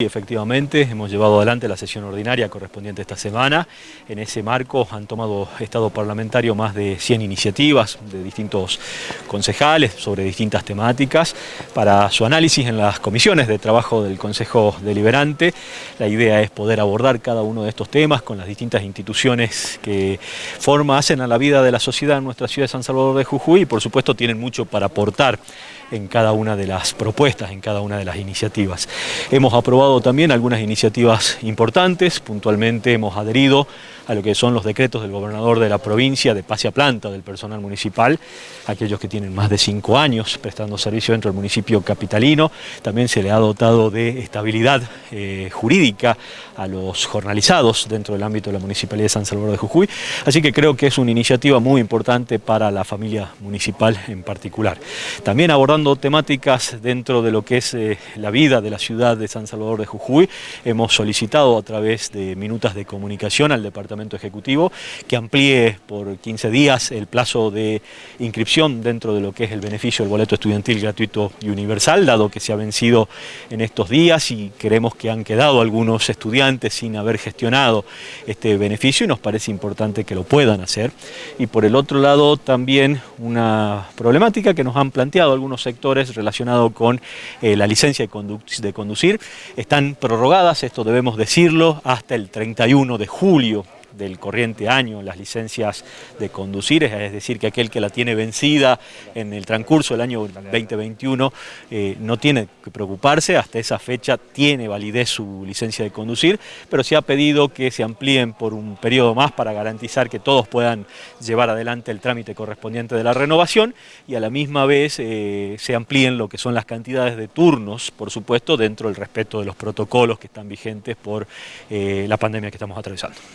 Efectivamente, hemos llevado adelante la sesión ordinaria correspondiente esta semana. En ese marco han tomado Estado parlamentario más de 100 iniciativas de distintos concejales sobre distintas temáticas para su análisis en las comisiones de trabajo del Consejo Deliberante. La idea es poder abordar cada uno de estos temas con las distintas instituciones que forma, hacen a la vida de la sociedad en nuestra ciudad de San Salvador de Jujuy y por supuesto tienen mucho para aportar en cada una de las propuestas, en cada una de las iniciativas. Hemos aprobado también algunas iniciativas importantes, puntualmente hemos adherido a lo que son los decretos del gobernador de la provincia de pase a planta del personal municipal, aquellos que tienen más de cinco años prestando servicio dentro del municipio capitalino. También se le ha dotado de estabilidad eh, jurídica a los jornalizados dentro del ámbito de la Municipalidad de San Salvador de Jujuy, así que creo que es una iniciativa muy importante para la familia municipal en particular. También abordando temáticas dentro de lo que es eh, la vida de la ciudad de San Salvador de Jujuy. Hemos solicitado a través de minutas de comunicación al Departamento Ejecutivo que amplíe por 15 días el plazo de inscripción dentro de lo que es el beneficio del boleto estudiantil gratuito y universal, dado que se ha vencido en estos días y creemos que han quedado algunos estudiantes sin haber gestionado este beneficio y nos parece importante que lo puedan hacer. Y por el otro lado también una problemática que nos han planteado algunos sectores relacionado con eh, la licencia de conducir están prorrogadas, esto debemos decirlo, hasta el 31 de julio del corriente año las licencias de conducir, es decir, que aquel que la tiene vencida en el transcurso del año 2021 eh, no tiene que preocuparse, hasta esa fecha tiene validez su licencia de conducir, pero se ha pedido que se amplíen por un periodo más para garantizar que todos puedan llevar adelante el trámite correspondiente de la renovación y a la misma vez eh, se amplíen lo que son las cantidades de turnos, por supuesto, dentro del respeto de los protocolos que están vigentes por eh, la pandemia que estamos atravesando.